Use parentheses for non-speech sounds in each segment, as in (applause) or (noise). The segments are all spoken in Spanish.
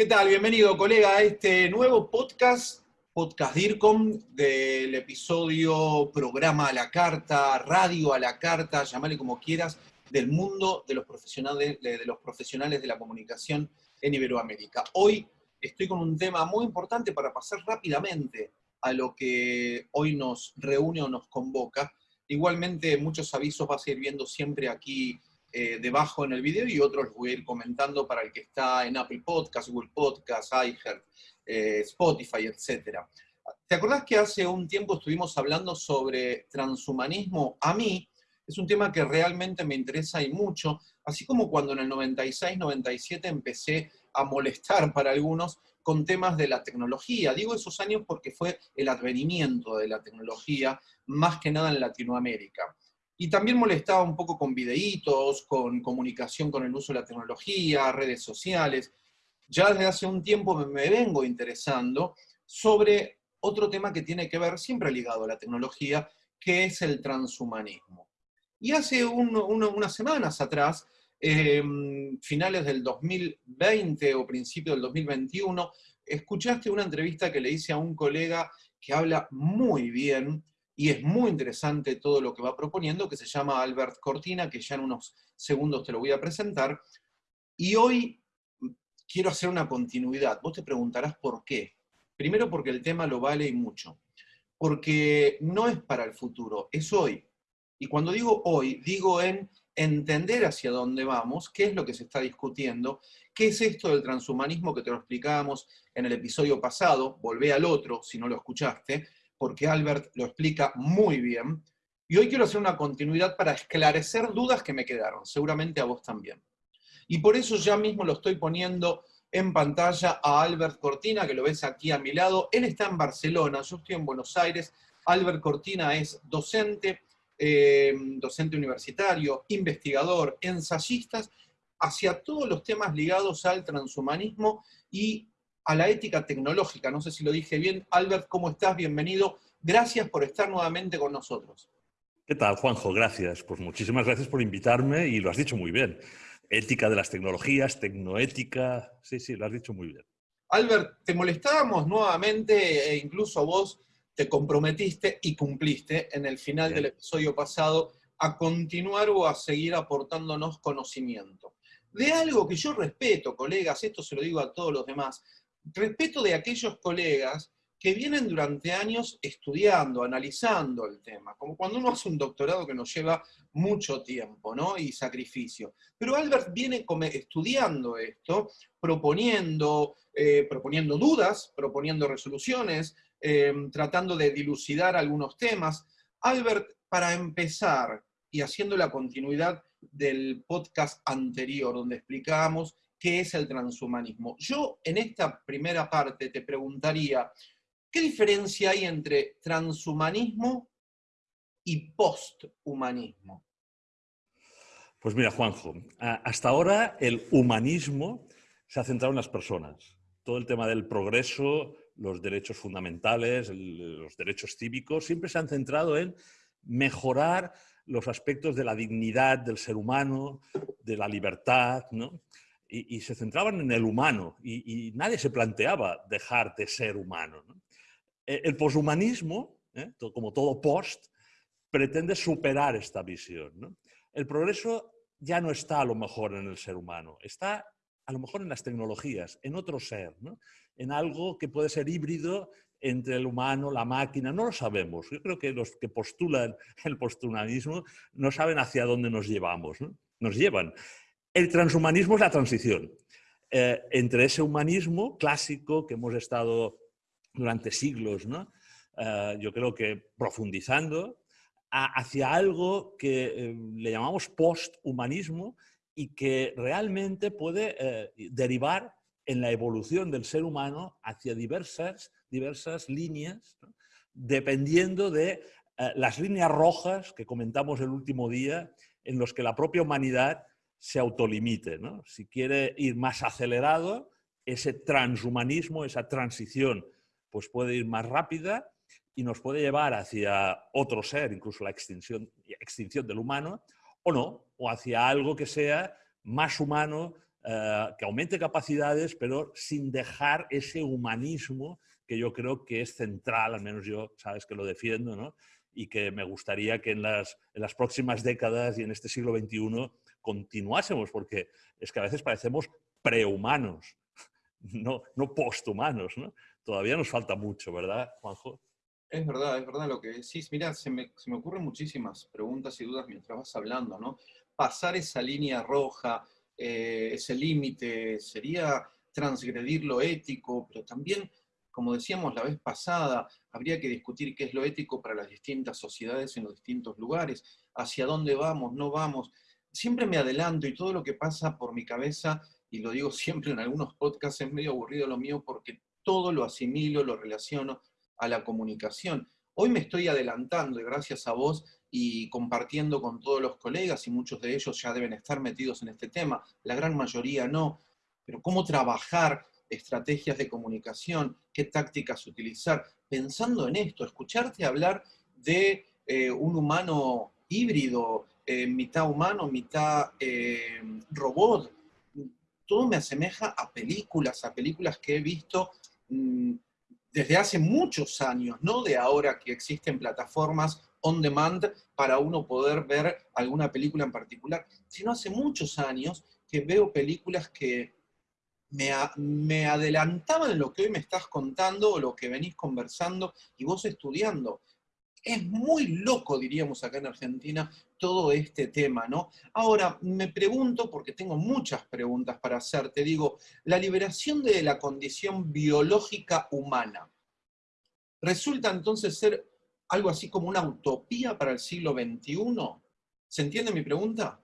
¿Qué tal? Bienvenido, colega, a este nuevo podcast, Podcast DIRCOM, del episodio Programa a la Carta, Radio a la Carta, llamale como quieras, del mundo de los profesionales de, los profesionales de la comunicación en Iberoamérica. Hoy estoy con un tema muy importante para pasar rápidamente a lo que hoy nos reúne o nos convoca. Igualmente, muchos avisos vas a ir viendo siempre aquí eh, debajo en el video y otros los voy a ir comentando para el que está en Apple Podcast, Google Podcast, iHeart, eh, Spotify, etc. ¿Te acordás que hace un tiempo estuvimos hablando sobre transhumanismo? A mí es un tema que realmente me interesa y mucho, así como cuando en el 96-97 empecé a molestar (laughs) para algunos con temas de la tecnología. Digo esos años porque fue el advenimiento de la tecnología, más que nada en Latinoamérica. Y también molestaba un poco con videitos, con comunicación con el uso de la tecnología, redes sociales. Ya desde hace un tiempo me, vengo interesando sobre otro tema que tiene que ver, siempre ligado a la tecnología, que es el transhumanismo. Y hace unas semanas atrás, em, finales del 2020 o principio del 2021, escuchaste una entrevista que le hice a un colega que habla muy bien y es muy interesante todo lo que va proponiendo, que se llama Albert Cortina, que ya en unos segundos te lo voy a presentar. Y hoy quiero hacer una continuidad. Vos te preguntarás por qué. Primero porque el tema lo vale y mucho. Porque no es para el futuro, es hoy. Y cuando digo hoy, digo en entender hacia dónde vamos, qué es lo que se está discutiendo, qué es esto del transhumanismo que te lo explicábamos en el episodio pasado, volvé al otro si no lo escuchaste, porque Albert lo explica muy bien. Y hoy quiero hacer una continuidad para esclarecer dudas que me quedaron, seguramente a vos también. Y por eso ya mismo lo estoy poniendo en pantalla a Albert Cortina, que lo ves aquí a mi lado. Él está en Barcelona, yo estoy en Buenos Aires. Albert Cortina es docente, eh, docente universitario, investigador, ensayista, hacia todos los temas ligados al transhumanismo y a la ética tecnológica. No sé si lo dije bien. Albert, ¿cómo estás? Bienvenido. Gracias por estar nuevamente con nosotros. ¿Qué tal, Juanjo? Gracias. Pues muchísimas gracias por invitarme y lo has dicho muy bien. Ética de las tecnologías, tecnoética. Sí, sí, lo has dicho muy bien. Albert, te molestábamos nuevamente e incluso vos te comprometiste y cumpliste en el final del episodio pasado a continuar o a seguir aportándonos conocimiento. De algo que yo respeto, colegas, esto se lo digo a todos los demás, respeto de aquellos colegas que vienen durante años estudiando, analizando el tema, como cuando uno hace un doctorado que nos lleva mucho tiempo ¿no? y sacrificio. Pero Albert viene estudiando esto, proponiendo, eh, proponiendo dudas, proponiendo resoluciones, eh, tratando de dilucidar algunos temas. Albert, para empezar, y haciendo la continuidad del podcast anterior, donde explicábamos qué es el transhumanismo. Yo en esta primera parte te preguntaría, ¿qué diferencia hay entre transhumanismo y posthumanismo? Pues mira, Juanjo, hasta ahora el humanismo se ha centrado en las personas. Todo el tema del progreso, los derechos fundamentales, los derechos cívicos, siempre se han centrado en mejorar los aspectos de la dignidad del ser humano, de la libertad, ¿no? Y, se centraban en el humano y, nadie se planteaba dejar de ser humano. E, el poshumanismo, ¿eh? como todo post, pretende superar esta visión. El progreso ya no está a lo mejor en el ser humano, está a lo mejor en las tecnologías, en otro ser, en algo que puede ser híbrido entre el humano, la máquina, no lo sabemos. Yo creo que los que postulan el posthumanismo no saben hacia dónde nos llevamos, nos llevan. El transhumanismo es la transición eh, entre ese humanismo clásico que hemos estado durante siglos. Eh, yo creo que profundizando, hacia algo que eh, le llamamos posthumanismo y que realmente puede derivar en la evolución del ser humano hacia diversas, diversas líneas, dependiendo de las líneas rojas que comentamos el último día, en los que la propia humanidad se autolimite. ¿no? Si quiere ir más acelerado, ese transhumanismo, esa transición, pues puede ir más rápida y nos puede llevar hacia otro ser, incluso la extinción, extinción del humano, o no, o hacia algo que sea más humano, eh, que aumente capacidades, pero sin dejar ese humanismo que yo creo que es central, al menos yo, sabes que lo defiendo, ¿no? y que me gustaría que en las, en las próximas décadas y en este siglo XXI continuásemos, porque es que a veces parecemos prehumanos, (laughs) no, no posthumanos. ¿no? Todavía nos falta mucho, ¿verdad, Juanjo? Es verdad, es verdad lo que decís. Mira, se me, se me ocurren muchísimas preguntas y dudas mientras vas hablando, ¿no? Pasar esa línea roja, eh, ese límite, sería transgredir lo ético, pero también, como decíamos la vez pasada, habría que discutir qué es lo ético para las distintas sociedades en los distintos lugares, hacia dónde vamos, no vamos. Siempre me adelanto y todo lo que pasa por mi cabeza, y lo digo (laughs) siempre en algunos podcasts, es medio aburrido lo mío porque todo lo asimilo, lo relaciono a la comunicación. Hoy me estoy adelantando y gracias a vos y compartiendo con todos los colegas y muchos de ellos ya deben estar metidos en este tema, la gran mayoría no, pero cómo trabajar estrategias de comunicación, qué tácticas utilizar, pensando en esto, escucharte hablar de eh, un humano híbrido, eh, mitad humano, mitad eh, robot, todo me asemeja a películas, a películas que he visto mm, desde hace muchos años, no de ahora que existen plataformas on demand para uno poder ver alguna película en particular, sino hace muchos años que veo películas que me, me adelantaban lo que hoy me estás contando o lo que venís conversando y vos estudiando. Es muy loco, diríamos acá en Argentina, todo este tema, ¿no? Ahora, me pregunto, porque tengo muchas preguntas para hacerte, digo, la liberación de la condición biológica humana, ¿resulta entonces ser algo así como una utopía para el siglo XXI? ¿Se entiende mi pregunta?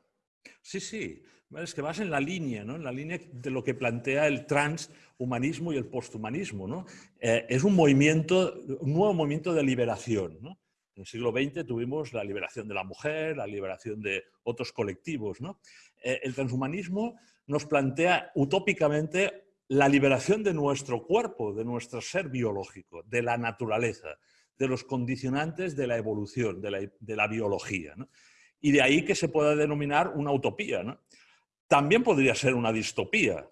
Sí, sí. Es que vas en la línea, ¿no? En la línea de lo que plantea el transhumanismo y el posthumanismo, ¿no? Eh, es un movimiento, un nuevo movimiento de liberación, ¿no? En el siglo XX tuvimos la liberación de la mujer, la liberación de otros colectivos. Eh, el transhumanismo nos plantea utópicamente la liberación de nuestro cuerpo, de nuestro ser biológico, de la naturaleza, de los condicionantes de la evolución, de la, biología. Y de ahí que se pueda denominar una utopía. También podría ser una distopía.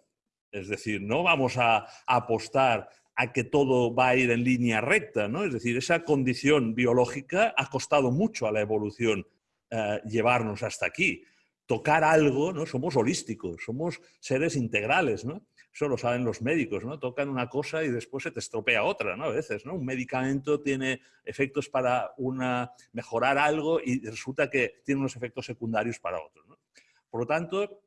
Es decir, no vamos a apostar a que todo va a ir en línea recta, ¿no? Es decir, esa condición biológica ha costado mucho a la evolución eh, llevarnos hasta aquí. Tocar algo, ¿no? Somos holísticos, somos seres integrales, ¿no? Eso lo saben los médicos, ¿no? Tocan una cosa y después se te estropea otra, ¿no? A veces, ¿no? Un medicamento tiene efectos para una, mejorar algo y resulta que tiene unos efectos secundarios para otro, Por lo tanto,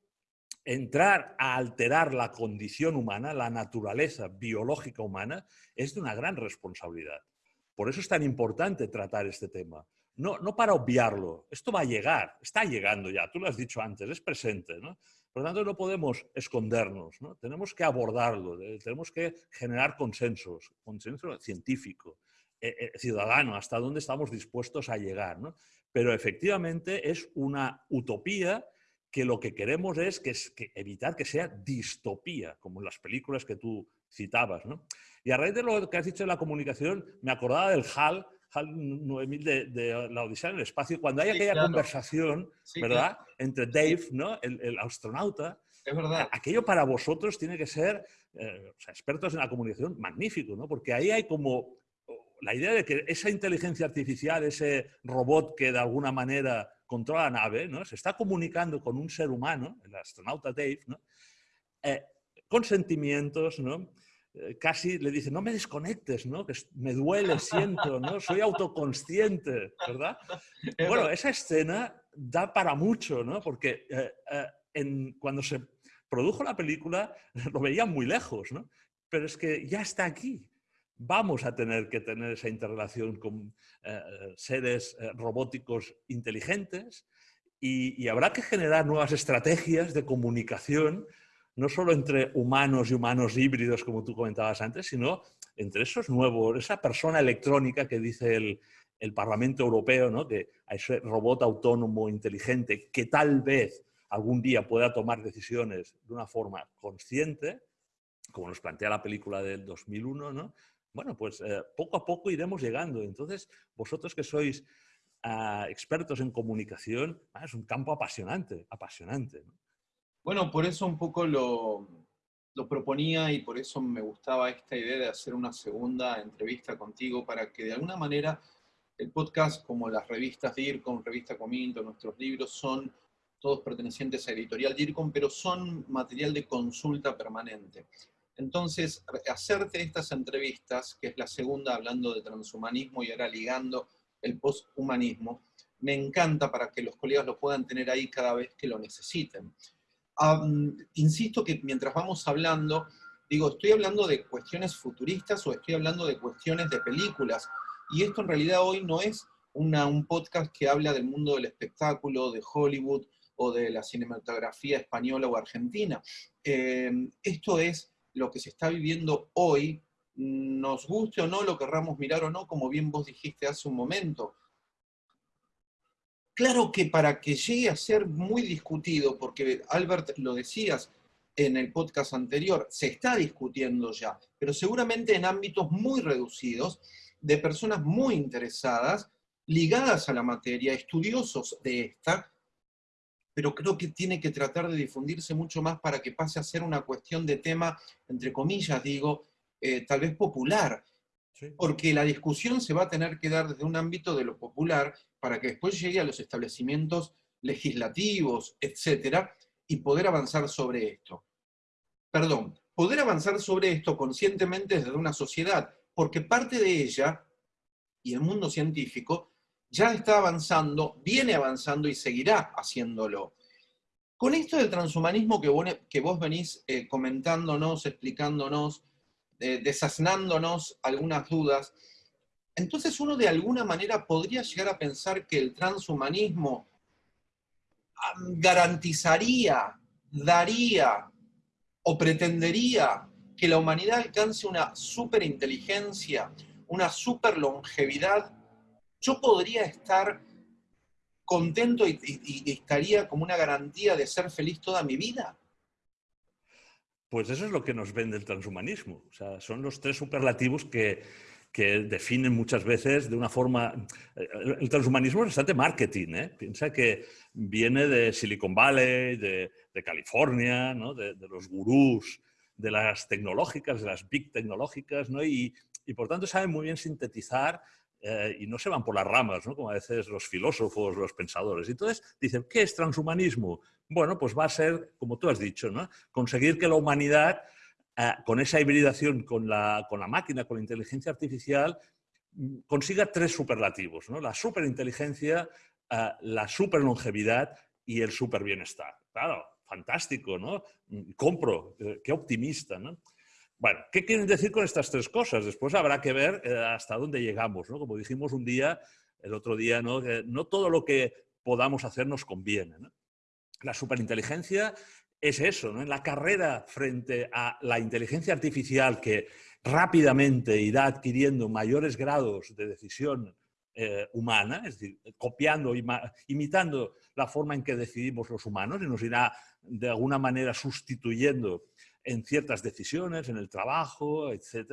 entrar a alterar la condición humana, la naturaleza biológica humana, es de una gran responsabilidad. Por eso es tan importante tratar este tema. No, no para obviarlo, esto va a llegar, está llegando ya, tú lo has dicho antes, es presente. ¿no? Por lo tanto, no podemos escondernos, ¿no? tenemos que abordarlo, tenemos que generar consensos, consenso científico, eh, eh, ciudadano, hasta dónde estamos dispuestos a llegar. ¿no? Pero efectivamente es una utopía que lo que queremos es que, evitar que sea distopía, como en las películas que tú citabas. ¿no? Y a raíz de lo que has dicho de la comunicación, me acordaba del HAL, HAL 9000 de, la Odisea en el espacio, cuando hay aquella conversación, ¿verdad?, entre Dave, ¿no?, el, astronauta, es verdad. Aquello para vosotros tiene que ser, eh, expertos en la comunicación, magnífico, ¿no? Porque ahí hay como la idea de que esa inteligencia artificial, ese robot que de alguna manera controla la nave, ¿no? se está comunicando con un ser humano, el astronauta Dave, ¿no? Eh, con sentimientos, ¿no? Eh, casi le dice, no me desconectes, ¿no? que me duele, (laughs) siento, ¿no? soy autoconsciente, ¿verdad? (laughs) Bueno, esa escena da para mucho, ¿no? porque eh, en, cuando se produjo la película (laughs) lo veían muy lejos, ¿no? pero es que ya está aquí vamos a tener que tener esa interrelación con eh, seres eh, robóticos inteligentes y, habrá que generar nuevas estrategias de comunicación, no solo entre humanos y humanos híbridos, como tú comentabas antes, sino entre esos nuevos, esa persona electrónica que dice el, Parlamento Europeo, ¿no? que ese robot autónomo inteligente que tal vez algún día pueda tomar decisiones de una forma consciente, como nos plantea la película del 2001, ¿no? Bueno, pues eh, poco a poco iremos llegando. Entonces, vosotros que sois ah, expertos en comunicación, ah, es un campo apasionante, apasionante. Bueno, por eso un poco lo, lo proponía y por eso me gustaba esta idea de hacer una segunda entrevista contigo para que de alguna manera el podcast, como las revistas DIRCOM, Revista Cominto, nuestros libros, son todos pertenecientes a Editorial DIRCOM, pero son material de consulta permanente. Entonces, hacerte estas entrevistas, que es la segunda hablando de transhumanismo y ahora ligando el posthumanismo, me encanta para que los colegas lo puedan tener ahí cada vez que lo necesiten. insisto que mientras vamos hablando, digo, ¿estoy hablando de cuestiones futuristas o estoy hablando de cuestiones de películas? Y esto en realidad hoy no es un podcast que habla del mundo del espectáculo, de Hollywood o de la cinematografía española o argentina. Eh, esto es lo que se está viviendo hoy, nos guste o no, lo querramos mirar o no, como bien vos dijiste hace un momento. Claro que para que llegue a ser muy discutido, porque Albert lo decías en el podcast anterior, se está discutiendo ya, pero seguramente en ámbitos muy reducidos, de personas muy interesadas, ligadas a la materia, estudiosos de esta, pero creo que tiene que tratar de difundirse mucho más para que pase a ser una cuestión de tema, entre comillas digo, eh, tal vez popular, porque la discusión se va a tener que dar desde un ámbito de lo popular para que después llegue a los establecimientos legislativos, etcétera, y poder avanzar sobre esto. Perdón, poder avanzar sobre esto conscientemente desde una sociedad, porque parte de ella, y el mundo científico, ya está avanzando, viene avanzando y seguirá haciéndolo. Con esto del transhumanismo que vos, venís eh, comentándonos, explicándonos, eh, desasnándonos algunas dudas, entonces uno de alguna manera podría llegar a pensar que el transhumanismo garantizaría, daría o pretendería que la humanidad alcance una superinteligencia, una superlongevidad, yo podría estar contento y, estaría como una garantía de ser feliz toda mi vida. Pues eso es lo que nos vende el transhumanismo. O sea, son los tres superlativos que, que definen muchas veces de una forma... El transhumanismo es bastante marketing, ¿eh? Piensa que viene de Silicon Valley, de, de California, ¿no? de, los gurús de las tecnológicas, de las big tecnológicas, ¿no? y, y por tanto saben muy bien sintetizar eh, y no se van por las ramas, ¿no? como a veces los filósofos, los pensadores. Entonces dicen, ¿qué es transhumanismo? Bueno, pues va a ser, como tú has dicho, ¿no? conseguir que la humanidad, eh, con esa hibridación con la, con la, máquina, con la inteligencia artificial, mm, consiga tres superlativos, ¿no? la superinteligencia, eh, la superlongevidad y el superbienestar. Claro, fantástico, ¿no? Mm, compro, qué optimista, ¿no? Bueno, ¿qué quieren decir con estas tres cosas? Después habrá que ver eh, hasta dónde llegamos, ¿no? Como dijimos un día, el otro día, ¿no? Que no todo lo que podamos hacer nos conviene. La superinteligencia es eso, ¿no? En la carrera frente a la inteligencia artificial que rápidamente irá adquiriendo mayores grados de decisión eh, humana, es decir, copiando, imitando la forma en que decidimos los humanos y nos irá de alguna manera sustituyendo en ciertas decisiones, en el trabajo, etc.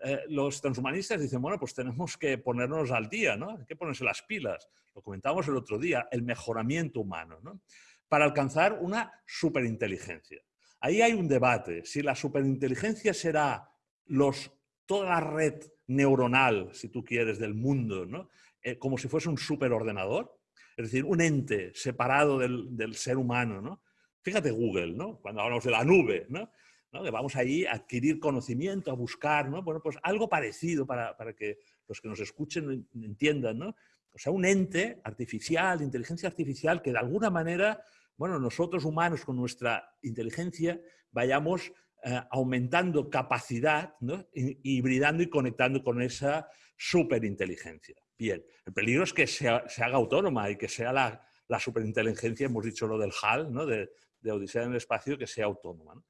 Eh, los transhumanistas dicen, bueno, pues tenemos que ponernos al día, ¿no? Hay que ponerse las pilas. Lo comentamos el otro día, el mejoramiento humano, ¿no? Para alcanzar una superinteligencia. Ahí hay un debate, si la superinteligencia será los, toda la red neuronal, si tú quieres, del mundo, ¿no? Eh, como si fuese un superordenador, es decir, un ente separado del, del ser humano, ¿no? Fíjate Google, ¿no? Cuando hablamos de la nube, ¿no? Que vamos ahí a adquirir conocimiento, a buscar, ¿no? Bueno, pues algo parecido para, para que los que nos escuchen entiendan, ¿no? O sea, un ente artificial, inteligencia artificial, que de alguna manera, bueno, nosotros humanos con nuestra inteligencia vayamos eh, aumentando capacidad, ¿no? hibridando y conectando con esa superinteligencia. Bien, el peligro es que se haga autónoma y que sea la, la superinteligencia, hemos dicho lo del HAL, ¿no? de, de Odisea en el espacio que sea autónoma.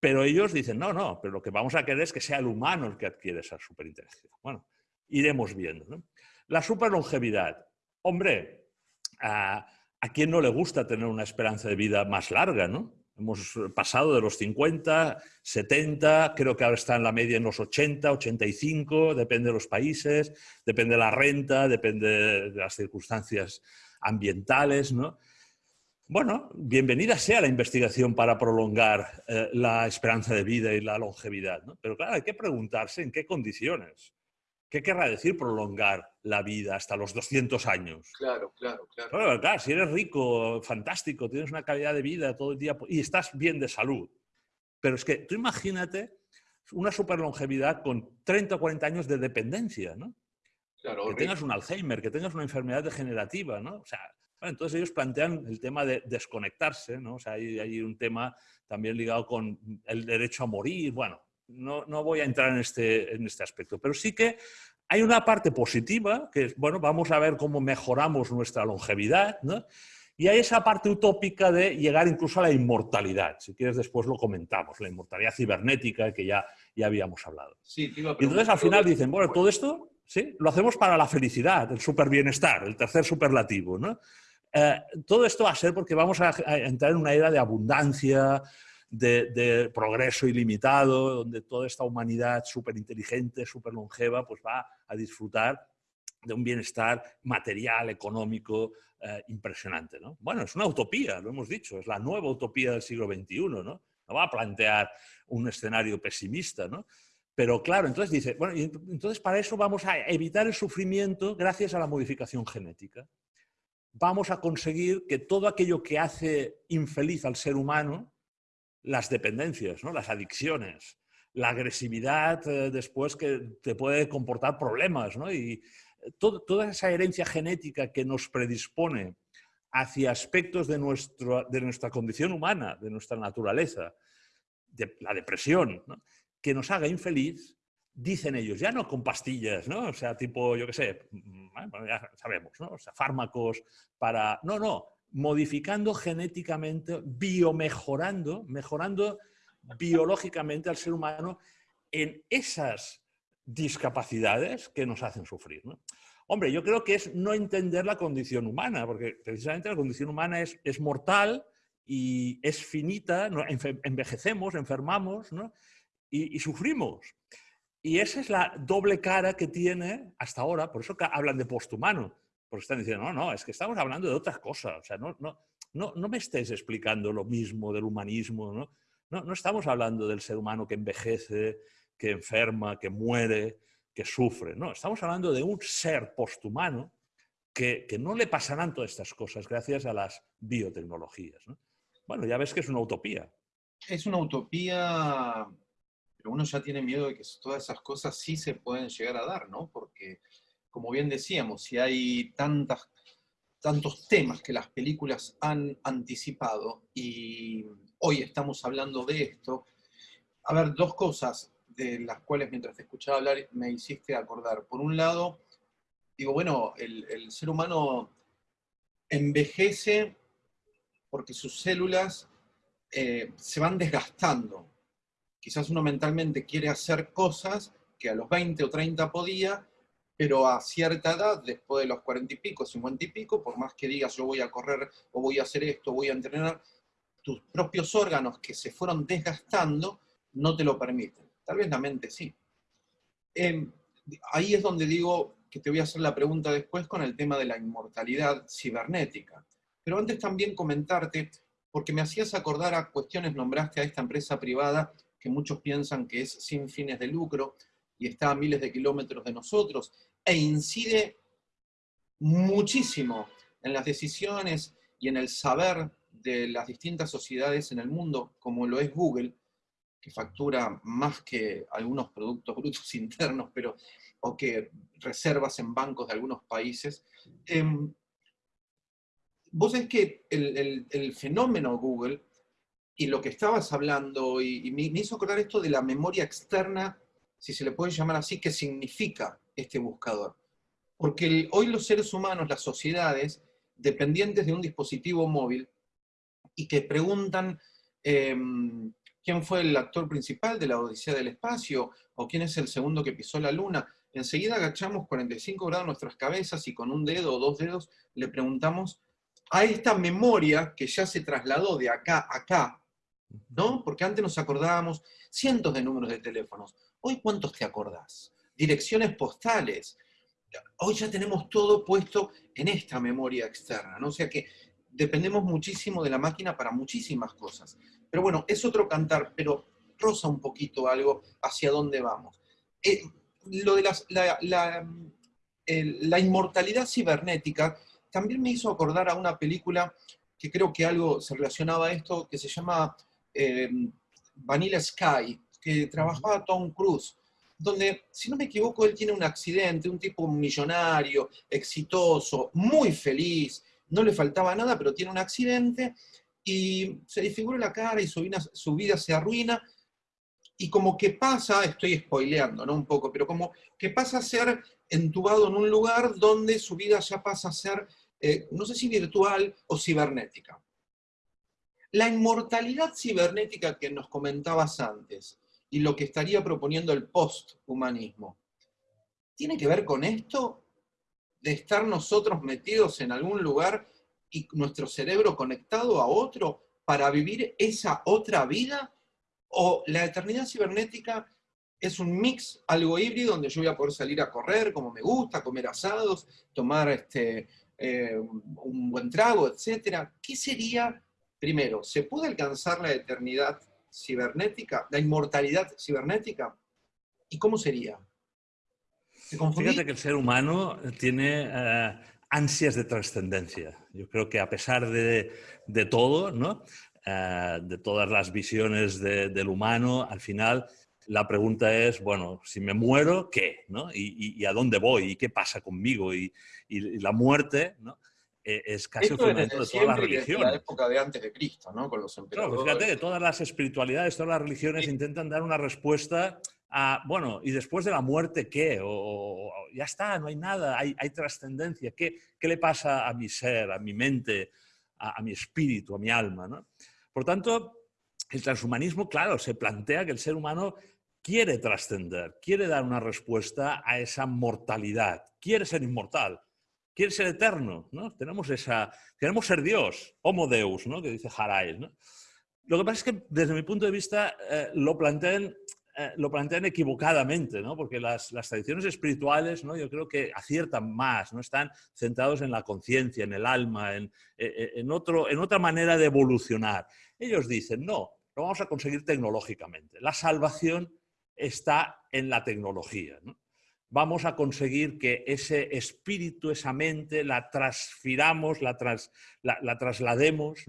Pero ellos dicen, no, no, pero lo que vamos a querer es que sea el humano el que adquiere esa superinteligencia. Bueno, iremos viendo. La superlongevidad. Hombre, a, a quién no le gusta tener una esperanza de vida más larga, ¿no? Hemos pasado de los 50, 70, creo que ahora está en la media en los 80, 85, depende de los países, depende de la renta, depende de las circunstancias ambientales, ¿no? Bueno, bienvenida sea la investigación para prolongar eh, la esperanza de vida y la longevidad, ¿no? Pero claro, hay que preguntarse en qué condiciones. ¿Qué querrá decir prolongar la vida hasta los 200 años? Claro, claro, claro. Claro, claro si eres rico, fantástico, tienes una calidad de vida todo el día y estás bien de salud. Pero es que tú imagínate una superlongevidad con 30 o 40 años de dependencia, ¿no? Claro, que tengas un Alzheimer, que tengas una enfermedad degenerativa, ¿no? O sea, entonces ellos plantean el tema de desconectarse, ¿no? O sea, hay, un tema también ligado con el derecho a morir. Bueno, no, no voy a entrar en este, en este aspecto, pero sí que hay una parte positiva, que es, bueno, vamos a ver cómo mejoramos nuestra longevidad, ¿no? Y hay esa parte utópica de llegar incluso a la inmortalidad. Si quieres, después lo comentamos, la inmortalidad cibernética que ya, ya habíamos hablado. Sí, y entonces al final dicen, bueno, todo esto ¿sí? lo hacemos para la felicidad, el super bienestar, el tercer superlativo. ¿no? Eh, todo esto va a ser porque vamos a, entrar en una era de abundancia, de, progreso ilimitado, donde toda esta humanidad súper inteligente, súper longeva, pues va a disfrutar de un bienestar material, económico, eh, impresionante. ¿no? Bueno, es una utopía, lo hemos dicho, es la nueva utopía del siglo XXI, ¿no? No va a plantear un escenario pesimista, ¿no? Pero claro, entonces dice, bueno, entonces para eso vamos a evitar el sufrimiento gracias a la modificación genética vamos a conseguir que todo aquello que hace infeliz al ser humano, las dependencias, ¿no? las adicciones, la agresividad eh, después que te puede comportar problemas, y toda esa herencia genética que nos predispone hacia aspectos de nuestra condición humana, de nuestra naturaleza, de la depresión, que nos haga infeliz, dicen ellos, ya no con pastillas, ¿no? O sea, tipo, yo qué sé, mm, ya sabemos, ¿no? O sea, fármacos para... No, no, modificando genéticamente, biomejorando, mejorando biológicamente al ser humano en esas discapacidades que nos hacen sufrir. ¿no? Hombre, yo creo que es no entender la condición humana, porque precisamente la condición humana es, es mortal y es finita, envejecemos, enfermamos ¿no? y sufrimos. Y esa es la doble cara que tiene hasta ahora, por eso hablan de posthumano, porque están diciendo, no, no, es que estamos hablando de otras cosas, o sea, no, no, no, no me estés explicando lo mismo del humanismo, ¿no? No, no estamos hablando del ser humano que envejece, que enferma, que muere, que sufre, no, estamos hablando de un ser posthumano que, que no le pasarán todas estas cosas gracias a las biotecnologías. ¿no? Bueno, ya ves que es una utopía. Es una utopía pero uno ya tiene miedo de que todas esas cosas sí se pueden llegar a dar, ¿no? Porque, como bien decíamos, si hay tantas, tantos temas que las películas han anticipado y hoy estamos hablando de esto, a ver, dos cosas de las cuales mientras te escuchaba hablar me hiciste acordar. Por un lado, digo, bueno, el, ser humano envejece porque sus células eh, se van desgastando, Quizás uno mentalmente quiere hacer cosas que a los 20 o 30 podía, pero a cierta edad, después de los 40 y pico, 50 y pico, por más que digas yo voy a correr o voy a hacer esto, voy a entrenar, tus propios órganos que se fueron desgastando no te lo permiten. Tal vez la mente sí. Em, ahí es donde digo que te voy a hacer la pregunta después con el tema de la inmortalidad cibernética. Pero antes también comentarte, porque me hacías acordar a cuestiones, nombraste a esta empresa privada que muchos piensan que es sin fines de lucro y está a miles de kilómetros de nosotros, e incide muchísimo en las decisiones y en el saber de las distintas sociedades en el mundo, como lo es Google, que factura más que algunos productos brutos (laughs) internos, pero, o que reservas en bancos de algunos países. Em, vos es que el fenómeno Google y lo que estabas hablando, y, me, hizo acordar esto de la memoria externa, si se le puede llamar así, ¿qué significa este buscador? Porque hoy los seres humanos, las sociedades, dependientes de un dispositivo móvil, y que preguntan em, quién fue el actor principal de la Odisea del Espacio, o quién es el segundo que pisó la Luna, enseguida agachamos 45 grados nuestras cabezas y con un dedo o dos dedos le preguntamos a esta memoria que ya se trasladó de acá a acá, ¿no? Porque antes nos acordábamos cientos de números de teléfonos. Hoy, ¿cuántos te acordás? Direcciones postales. Hoy ya tenemos todo puesto en esta memoria externa, ¿no? O sea que dependemos muchísimo de la máquina para muchísimas cosas. Pero bueno, es otro cantar, pero rosa un poquito algo hacia dónde vamos. Eh, lo de la, la, inmortalidad cibernética también me hizo acordar a una película que creo que algo se relacionaba a esto, que se llama eh, Vanilla Sky, que trabajaba Tom Cruise, donde, si no me equivoco, él tiene un accidente, un tipo millonario, exitoso, muy feliz, no le faltaba nada, pero tiene un accidente y se disfigura la cara y su vida, su vida se arruina. Y como que pasa, estoy spoileando ¿no? un poco, pero como que pasa a ser entubado en un lugar donde su vida ya pasa a ser, eh, no sé si virtual o cibernética. La inmortalidad cibernética que nos comentabas antes y lo que estaría proponiendo el posthumanismo, ¿tiene que ver con esto? De estar nosotros metidos en algún lugar y nuestro cerebro conectado a otro para vivir esa otra vida? ¿O la eternidad cibernética es un mix, algo híbrido, donde yo voy a poder salir a correr como me gusta, comer asados, tomar este, eh, un buen trago, etcétera? ¿Qué sería Primero, ¿se puede alcanzar la eternidad cibernética, la inmortalidad cibernética? ¿Y cómo sería? Fíjate que el ser humano tiene eh, ansias de trascendencia. Yo creo que a pesar de, todo, ¿no? Eh, de todas las visiones del humano, al final la pregunta es, bueno, si me muero, ¿qué? ¿no? ¿Y, a dónde voy? ¿Y qué pasa conmigo? Y, y la muerte, ¿no? Eh, es casi el fundamento de todas las religiones. la época de antes de Cristo, ¿no? Con los emperadores. Claro, fíjate, todas las espiritualidades, todas las religiones intentan dar una respuesta a, bueno, ¿y después de la muerte qué? O, ya está, no hay nada, hay, hay trascendencia. ¿Qué, ¿Qué, le pasa a mi ser, a mi mente, a, mi espíritu, a mi alma? ¿no? Por tanto, el transhumanismo, claro, se plantea que el ser humano quiere trascender, quiere dar una respuesta a esa mortalidad, quiere ser inmortal quiere ser eterno, ¿no? Tenemos esa, queremos ser Dios, homo deus, ¿no? Que dice Harais, ¿no? Lo que pasa es que desde mi punto de vista eh, lo, plantean, eh, lo plantean equivocadamente, ¿no? Porque las, las, tradiciones espirituales, ¿no? Yo creo que aciertan más, ¿no? Están centrados en la conciencia, en el alma, en, eh, en, otro, en otra manera de evolucionar. Ellos dicen, no, lo vamos a conseguir tecnológicamente. La salvación está en la tecnología, ¿no? Vamos a conseguir que ese espíritu, esa mente, la transfiramos, la, la, traslademos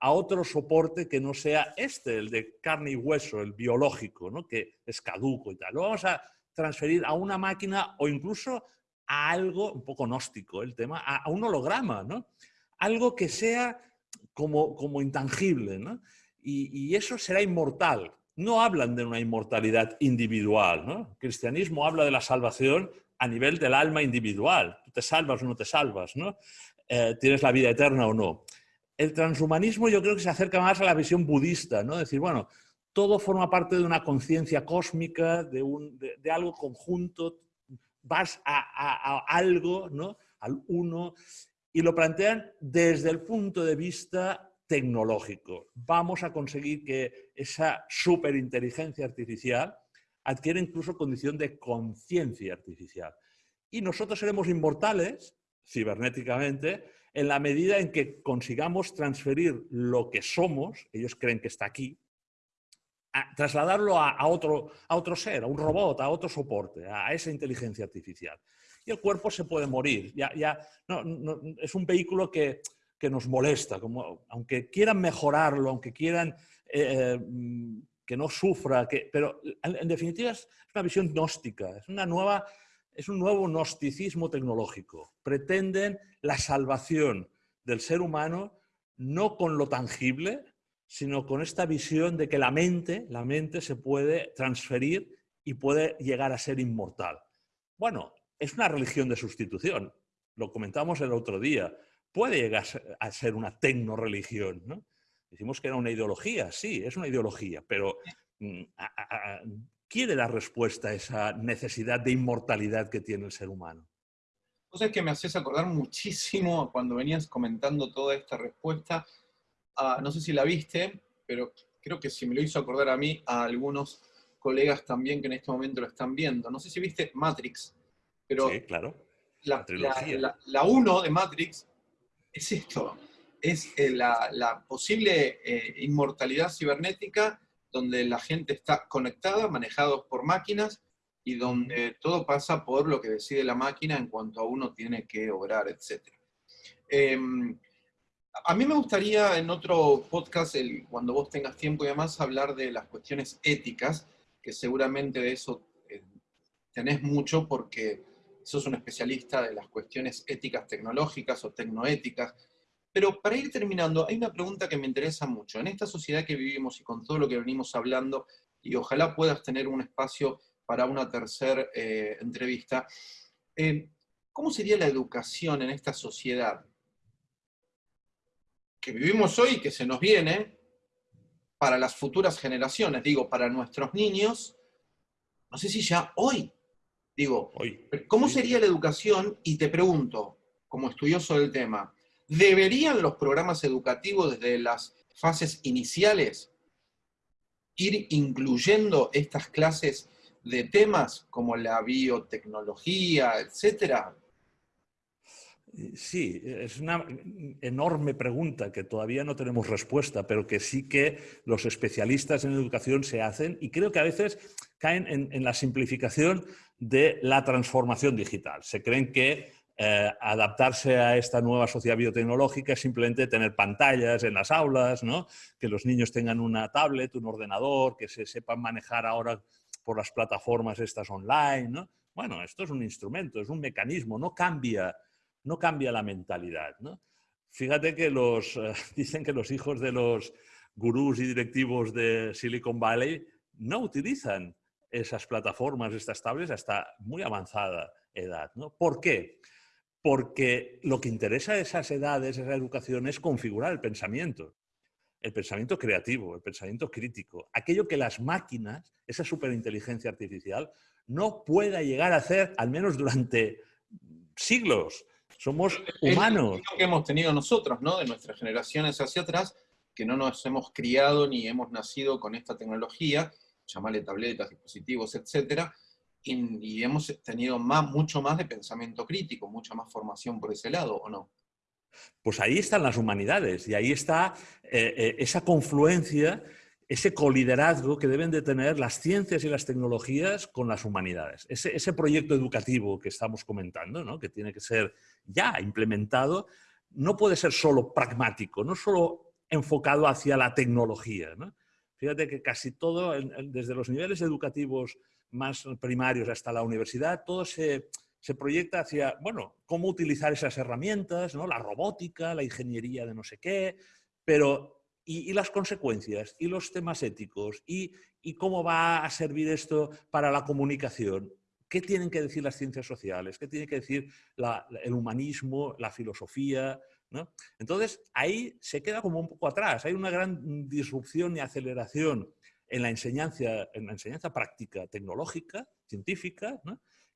a otro soporte que no sea este, el de carne y hueso, el biológico, ¿no? que es caduco y tal. Lo vamos a transferir a una máquina o incluso a algo un poco gnóstico, el tema, a, un holograma, ¿no? algo que sea como, intangible. ¿no? Y eso será inmortal, no hablan de una inmortalidad individual. ¿no? El cristianismo habla de la salvación a nivel del alma individual. Tú te salvas o no te salvas, ¿no? Eh, tienes la vida eterna o no. El transhumanismo yo creo que se acerca más a la visión budista, ¿no? decir, bueno, todo forma parte de una conciencia cósmica, de, un, de, algo conjunto, vas a, a algo, ¿no? al uno, y lo plantean desde el punto de vista tecnológico. Vamos a conseguir que esa superinteligencia artificial adquiera incluso condición de conciencia artificial. Y nosotros seremos inmortales, cibernéticamente, en la medida en que consigamos transferir lo que somos, ellos creen que está aquí, a trasladarlo a, otro, a otro ser, a un robot, a otro soporte, a, esa inteligencia artificial. Y el cuerpo se puede morir. Ya, ya, es un vehículo que que nos molesta, como, aunque quieran mejorarlo, aunque quieran eh, mm, que no sufra, que, pero en, definitiva es una visión gnóstica, es, una nueva, es un nuevo gnosticismo tecnológico. Pretenden la salvación del ser humano no con lo tangible, sino con esta visión de que la mente, la mente se puede transferir y puede llegar a ser inmortal. Bueno, es una religión de sustitución, lo comentamos el otro día puede llegar a ser una tecnoreligión. ¿no? Decimos que era una ideología, sí, es una ideología, pero mm, quiere dar respuesta a esa necesidad de inmortalidad que tiene el ser humano. Vos es que me haces acordar muchísimo (laughs) cuando venías comentando toda esta respuesta, no sé si la viste, pero creo que si me lo hizo acordar a mí, a algunos colegas también que en este momento lo están viendo. No sé si viste Matrix, pero sí, claro. La, la, la, 1 de Matrix es esto. es eh, la, posible eh, inmortalidad cibernética donde la gente está conectada, manejados por máquinas, y donde todo pasa por lo que decide la máquina en cuanto a uno tiene que obrar, etc. Em, a mí me gustaría en otro podcast, cuando vos tengas tiempo y demás, hablar de las cuestiones éticas, que seguramente de eso eh, tenés mucho porque sos un especialista de las cuestiones éticas tecnológicas o tecnoéticas. Pero para ir terminando, hay una pregunta que me interesa mucho. En esta sociedad que vivimos y con todo lo que venimos hablando, y ojalá puedas tener un espacio para una tercera eh, entrevista. Eh, ¿Cómo sería la educación en esta sociedad que vivimos hoy que se nos viene para las futuras generaciones? Digo, para nuestros niños, no sé si ya hoy, digo. ¿cómo sería la educación? Y te pregunto, como estudioso del tema, ¿deberían los programas educativos desde las fases iniciales ir incluyendo estas clases de temas como la biotecnología, etcétera? Sí, es una enorme pregunta que todavía no tenemos respuesta, pero que sí que los especialistas en educación se hacen y creo que a veces caen en, la simplificación de la transformación digital. Se creen que eh, adaptarse a esta nueva sociedad biotecnológica es simplemente tener pantallas en las aulas, ¿no? que los niños tengan una tablet, un ordenador, que se sepan manejar ahora por las plataformas estas online, ¿no? Bueno, esto es un instrumento, es un mecanismo, no cambia, no cambia la mentalidad, ¿no? Fíjate que los, eh, (laughs) dicen que los hijos de los gurús y directivos de Silicon Valley no utilizan esas plataformas, estas tablets, hasta muy avanzada edad. ¿no? ¿Por qué? Porque lo que interesa a esas edades, esa educación, es configurar el pensamiento el pensamiento creativo, el pensamiento crítico, aquello que las máquinas, esa superinteligencia artificial, no pueda llegar a hacer, al menos durante siglos. Somos humanos. Es lo que hemos tenido nosotros, ¿no? De nuestras generaciones hacia atrás, que no nos hemos criado ni hemos nacido con esta tecnología, llamarle tabletas, dispositivos, etcétera, y, y, hemos tenido más, mucho más de pensamiento crítico, mucha más formación por ese lado, ¿o no? Pues ahí están las humanidades y ahí está eh, eh, esa confluencia, ese coliderazgo que deben de tener las ciencias y las tecnologías con las humanidades. Ese, proyecto educativo que estamos comentando, que tiene que ser ya implementado, no puede ser solo pragmático, no solo enfocado hacia la tecnología. Fíjate que casi todo, desde los niveles educativos más primarios hasta la universidad, todo se se proyecta hacia, bueno, cómo utilizar esas herramientas, ¿no? la robótica, la ingeniería de no sé qué, pero y, las consecuencias, y los temas éticos, y, cómo va a servir esto para la comunicación. ¿Qué tienen que decir las ciencias sociales? ¿Qué tiene que decir el humanismo, la filosofía? ¿no? Entonces, ahí se queda como un poco atrás. Hay una gran disrupción y aceleración en la enseñanza, en la enseñanza práctica tecnológica, científica,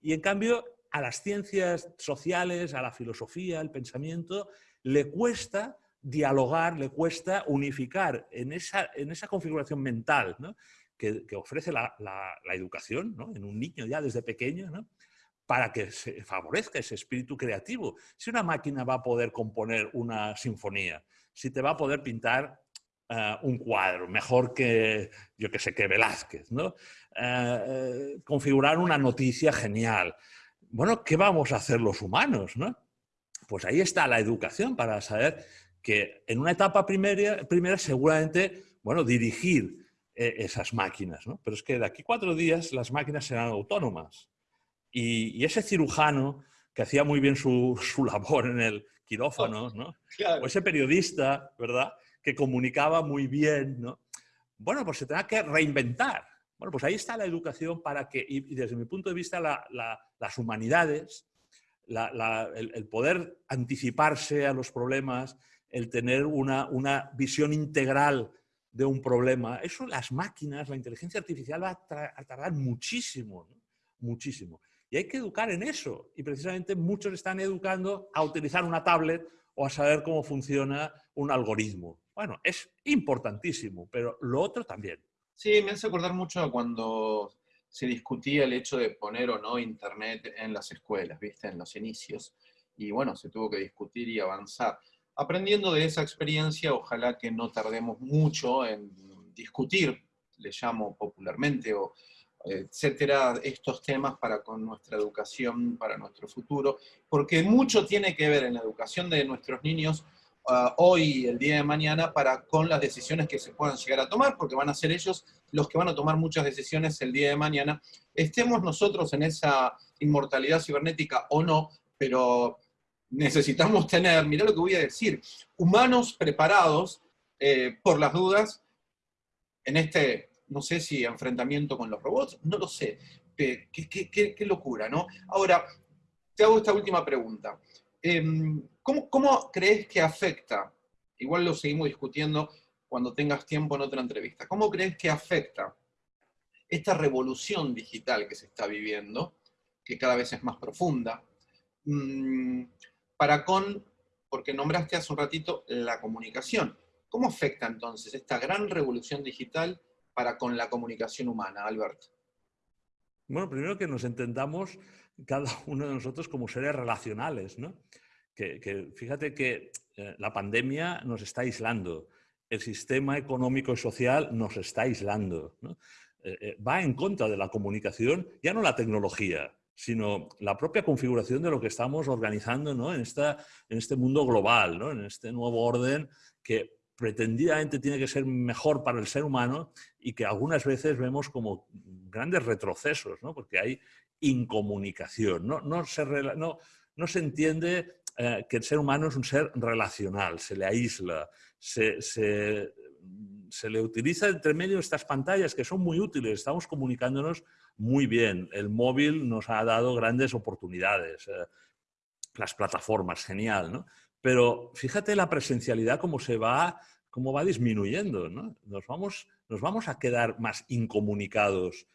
y en cambio a las ciencias sociales, a la filosofía, al pensamiento, le cuesta dialogar, le cuesta unificar en esa, en esa configuración mental que, ofrece la, educación en un niño ya desde pequeño, para que se favorezca ese espíritu creativo. Si una máquina va a poder componer una sinfonía, si te va a poder pintar eh, un cuadro, mejor que, yo que sé, que Velázquez, ¿no? Eh, eh, configurar una noticia genial, bueno, ¿qué vamos a hacer los humanos? ¿no? Pues ahí está la educación para saber que en una etapa primera, primera seguramente, bueno, dirigir eh, esas máquinas, ¿no? Pero es que de aquí cuatro días las máquinas serán autónomas. Y, ese cirujano que hacía muy bien su, labor en el quirófano, ¿no? O ese periodista, ¿verdad? Que comunicaba muy bien, ¿no? Bueno, pues se tendrá que reinventar. Bueno, pues ahí está la educación para que, y desde mi punto de vista, las humanidades, el, poder anticiparse a los problemas, el tener una, visión integral de un problema, eso las máquinas, la inteligencia artificial va a, tardar muchísimo, muchísimo. Y hay que educar en eso. Y precisamente muchos están educando a utilizar una tablet o a saber cómo funciona un algoritmo. Bueno, es importantísimo, pero lo otro también. Sí, me hace acordar mucho a cuando se discutía el hecho de poner o no Internet en las escuelas, ¿viste? En los inicios. Y bueno, se tuvo que discutir y avanzar. Aprendiendo de esa experiencia, ojalá que no tardemos mucho en discutir, le llamo popularmente, o etcétera, estos temas para con nuestra educación, para nuestro futuro, porque mucho tiene que ver en la educación de nuestros niños uh, hoy el día de mañana para con las decisiones que se puedan llegar a tomar, porque van a ser ellos los que van a tomar muchas decisiones el día de mañana. Estemos nosotros en esa inmortalidad cibernética o no, pero necesitamos tener, mirá lo que voy a decir, humanos preparados eh, por las dudas en este no sé si enfrentamiento con los robots, no lo sé. Qué, locura, ¿no? Ahora, te hago esta última pregunta. Em, ¿cómo, ¿Cómo crees que afecta, igual lo seguimos discutiendo cuando tengas tiempo en otra entrevista, ¿cómo crees que afecta esta revolución digital que se está viviendo, que cada vez es más profunda, mm, para con, porque nombraste hace un ratito la comunicación, ¿cómo afecta entonces esta gran revolución digital para con la comunicación humana, Albert? Bueno, primero que nos entendamos cada uno de nosotros como seres relacionales, ¿no? Que, fíjate que eh, la pandemia nos está aislando, el sistema económico y social nos está aislando, eh, eh, va en contra de la comunicación, ya no la tecnología, sino la propia configuración de lo que estamos organizando ¿no? en, esta, en este mundo global, ¿no? en este nuevo orden que pretendidamente tiene que ser mejor para el ser humano y que algunas veces vemos como grandes retrocesos, ¿no? porque hay incomunicación, no, se, no, se entiende eh, que el ser humano es un ser relacional, se le aísla, se, se, se, le utiliza entre medio estas pantallas que son muy útiles, estamos comunicándonos muy bien, el móvil nos ha dado grandes oportunidades, eh, las plataformas, genial, ¿no? Pero fíjate la presencialidad cómo se va, cómo va disminuyendo. ¿no? Nos, vamos, nos vamos a quedar más incomunicados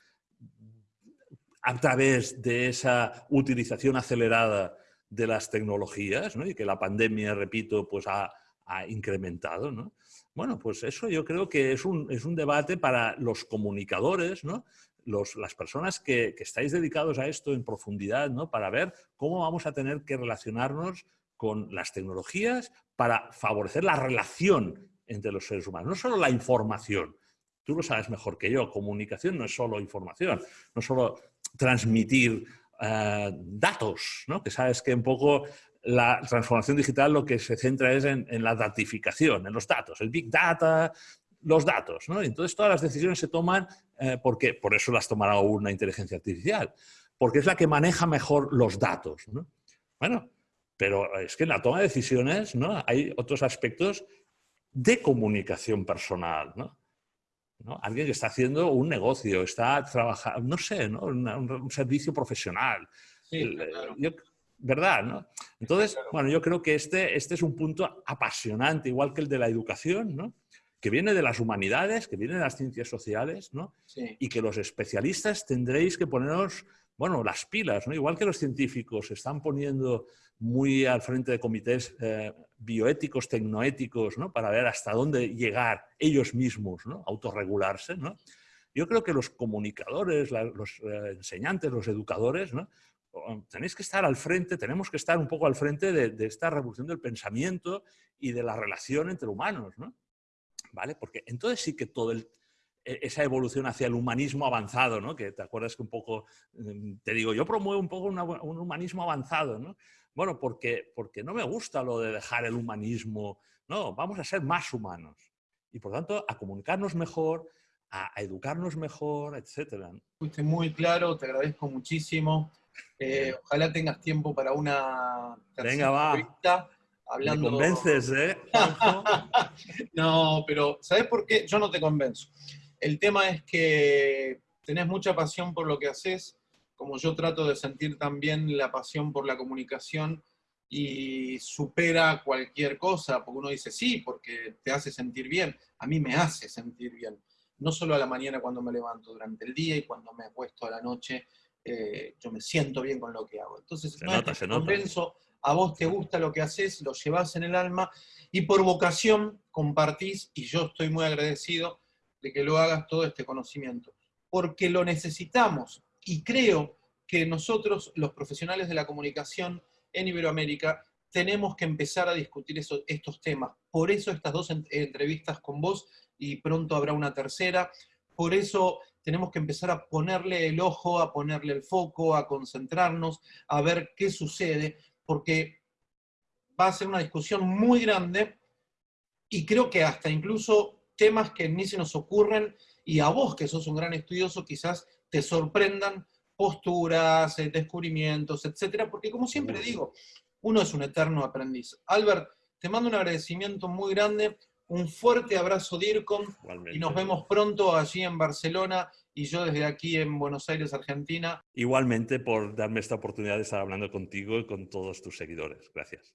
a través de esa utilización acelerada de las tecnologías ¿no? y que la pandemia, repito, pues ha, ha incrementado. ¿no? Bueno, pues eso yo creo que es un, es un debate para los comunicadores, ¿no? Las personas que, estáis dedicados a esto en profundidad, ¿no? para ver cómo vamos a tener que relacionarnos con las tecnologías para favorecer la relación entre los seres humanos, no solo la información. Tú lo sabes mejor que yo, comunicación no es solo información, no solo transmitir eh, datos, ¿no? que sabes que un poco la transformación digital lo que se centra es en, la datificación, en los datos, el big data, los datos. ¿no? Entonces todas las decisiones se toman, eh, porque por eso las tomará una inteligencia artificial, porque es la que maneja mejor los datos. ¿no? Bueno, pero es que en la toma de decisiones ¿no? hay otros aspectos de comunicación personal. ¿no? Alguien que está haciendo un negocio, está trabajando, no sé, ¿no? Un, servicio profesional. Sí, ¿Verdad? ¿no? Entonces, bueno, yo creo que este, este es un punto apasionante, igual que el de la educación, ¿no? Que viene de las humanidades, que viene de las ciencias sociales, ¿no? y que los especialistas tendréis que poneros bueno, las pilas, ¿no? igual que los científicos se están poniendo muy al frente de comités eh, bioéticos, tecnoéticos, ¿no? para ver hasta dónde llegar ellos mismos, ¿no? autorregularse. ¿no? Yo creo que los comunicadores, los eh, enseñantes, los educadores, ¿no? tenéis que estar al frente, tenemos que estar un poco al frente de, de, esta revolución del pensamiento y de la relación entre humanos. ¿no? ¿Vale? Porque entonces sí que todo el, e, esa evolución hacia el humanismo avanzado, ¿no? que te acuerdas que un poco, mm, te digo, yo promuevo un poco un humanismo avanzado, ¿no? Bueno, porque, porque no me gusta lo de dejar el humanismo, no, vamos a ser más humanos y por tanto a comunicarnos mejor, a, educarnos mejor, etc. Fuiste muy claro, te agradezco muchísimo. Eh, ojalá tengas tiempo para una Venga, va. Hablando... Me convences, ¿eh? (laughs) no, pero ¿sabes por qué? Yo no te convenzo. El tema es que tenés mucha pasión por lo que haces, como yo trato de sentir también la pasión por la comunicación y supera cualquier cosa, porque uno dice sí, porque te hace sentir bien, a mí me hace sentir bien, no solo a la mañana cuando me levanto, durante el día y cuando me acuesto a la noche, eh, yo me siento bien con lo que hago. Entonces, se nota, se nota. A vos te gusta lo que haces, lo llevas en el alma y por vocación compartís, y yo estoy muy agradecido de que lo hagas todo este conocimiento, porque lo necesitamos y creo que nosotros, los profesionales de la comunicación en Iberoamérica, tenemos que empezar a discutir estos temas. Por eso estas dos entrevistas con vos y pronto habrá una tercera. Por eso tenemos que empezar a ponerle el ojo, a ponerle el foco, a concentrarnos, a ver qué sucede, porque va a ser una discusión muy grande y creo que hasta incluso temas que ni se nos ocurren y a vos que sos un gran estudioso quizás te sorprendan posturas, eh, descubrimientos, etcétera, porque como siempre digo, uno es un eterno aprendiz. Albert, te mando un agradecimiento muy grande, un fuerte abrazo DIRCOM y nos vemos pronto allí en Barcelona y yo desde aquí en Buenos Aires, Argentina. Igualmente por darme esta oportunidad de estar hablando contigo y con todos tus seguidores. Gracias.